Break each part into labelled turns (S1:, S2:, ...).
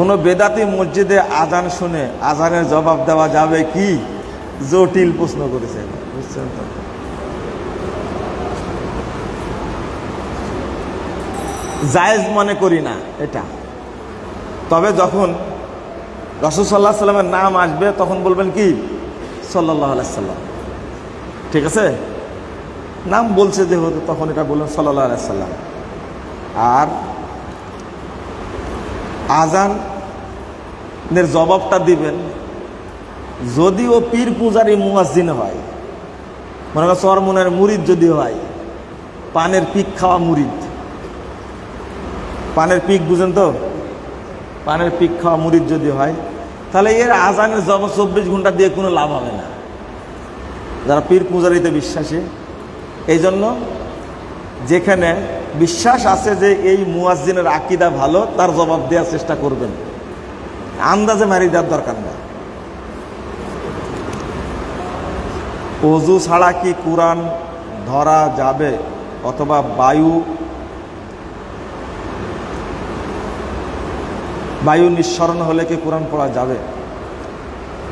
S1: কোনো বেদাতি মসজিদে আজান শুনে আজানের জবাব দেওয়া যাবে কি? জটিল প্রশ্ন করেছে। বুঝছেন তো? জায়েজ মনে করি না এটা। তবে যখন রসুল সাল্লাহ সাল্লামের নাম আসবে, তখন বলবেন কি? সাল্লাহ আলাইসাল্লাম ঠিক আছে? নাম বলছে যেহেতু, তখন এটা বললেন সাল্লাহ আলাইসাল্লাম আর আজানের জবাবটা দিবেন। যদি ও পীর পূজারি মুয়াজ্জিন হয়, মনে কর চরমনের মুরিদ যদি হয়, পানের পিক খাওয়া মুরিদ। পানের পিক বুঝেন তো? পানের পিক খাওয়া মুরিদ যদি হয়, তাহলে এর আজানের জবাব চব্বিশ ঘণ্টা দিয়ে কোনো লাভ হবে না। যারা পীর পূজারিতে বিশ্বাসী এই জন্য যেখানে বিশ্বাস আছে যে এই মুয়াজ্জিনের আকিদা ভালো, তার জবাব দেওয়ার চেষ্টা করবেন। আন্দাজে মারি দেওয়ার দরকার নেই অজু ছাড়া কি কোরআন ধরা যাবে অথবা বায়ু বায়ু নিঃসরণ হলে কি কোরআন পড়া যাবে?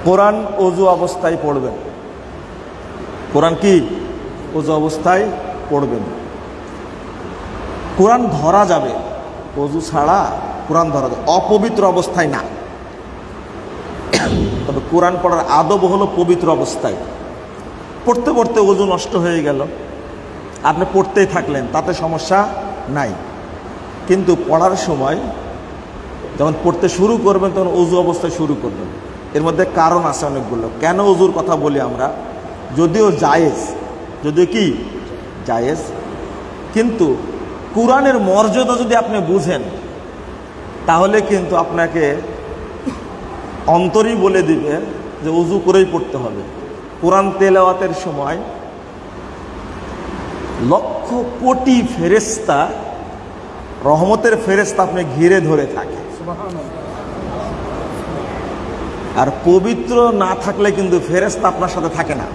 S1: কোরআন অজু অবস্থায় পড়বেন। কোরআন কি? অজু অবস্থায় পড়বেন। কোরআন ধরা যাবে। অজু ছাড়া কোরআন ধরা যাবে। অপবিত্র অবস্থায় না। তবে কোরআন পড়ার আদব হলো পবিত্র অবস্থায়। পড়তে পড়তে অজু নষ্ট হয়ে গেল। আপনি পড়তেই থাকলেন, তাতে সমস্যা নাই। কিন্তু পড়ার সময় যখন পড়তে শুরু করবেন, তখন অজু অবস্থায় শুরু করবেন। এর মধ্যে কারণ আছে অনেকগুলো। কেন অজুর কথা বলি আমরা? যদিও জায়েজ। যদিও কি? জায়েজ। কিন্তু কোরআনের মর্যাদা যদি আপনি বুঝেন, তাহলে কিন্তু আপনাকে অন্তরই বলে দিবে যে উজু করেই পড়তে হবে। কোরআন তেলাওয়াতের সময় লক্ষ কোটি ফেরেস্তা রহমতের ফেরেস্তা আপনি ঘিরে ধরে থাকে। আর পবিত্র না থাকলে কিন্তু ফেরেস্তা আপনার সাথে থাকে না।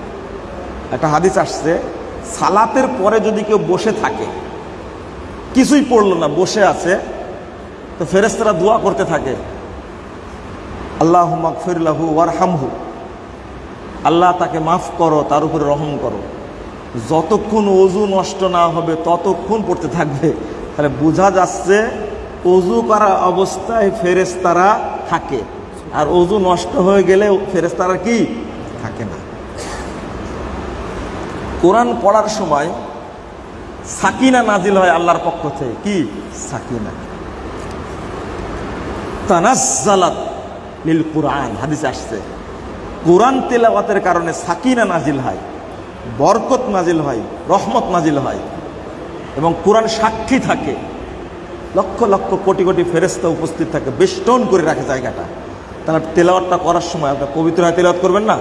S1: একটা হাদিস আসছে, সালাতের পরে যদি কেউ বসে থাকে কিছুই পড়ল না, বসে আছে। তো ফেরেস্তারা দোয়া করতে থাকে। আল্লাহ মাকফিরলাহু ওয়ারহামহু। আল্লাহ তাকে মাফ করো, তার উপরে রহম করো। যতক্ষণ অজু নষ্ট না হবে, ততক্ষণ পড়তে থাকবে। তাহলে বোঝা যাচ্ছে, অজু করা অবস্থায় ফেরেস্তারা থাকে। আর অজু নষ্ট হয়ে গেলে ফেরেস্তারা কি? থাকে না। কোরআন পড়ার সময় সাকিনা নাজিল হয় আল্লাহর পক্ষ থেকে। কি? সাকিনা। তানাজ্জালাত লিল কোরআন। হাদিস আসছে। কোরআন তেলাওয়াতের কারণে সাকিনা নাজিল হয়, বরকত নাজিল হয়, রহমত নাজিল হয় এবং কোরআন সাক্ষী থাকে। লক্ষ লক্ষ কোটি কোটি ফেরেস্তা উপস্থিত থাকে, বেষ্টন করে রাখে জায়গাটা। তাহলে তেলাওয়াতটা করার সময় আপনার পবিত্র হয়, তেলাওয়াত করবেন না?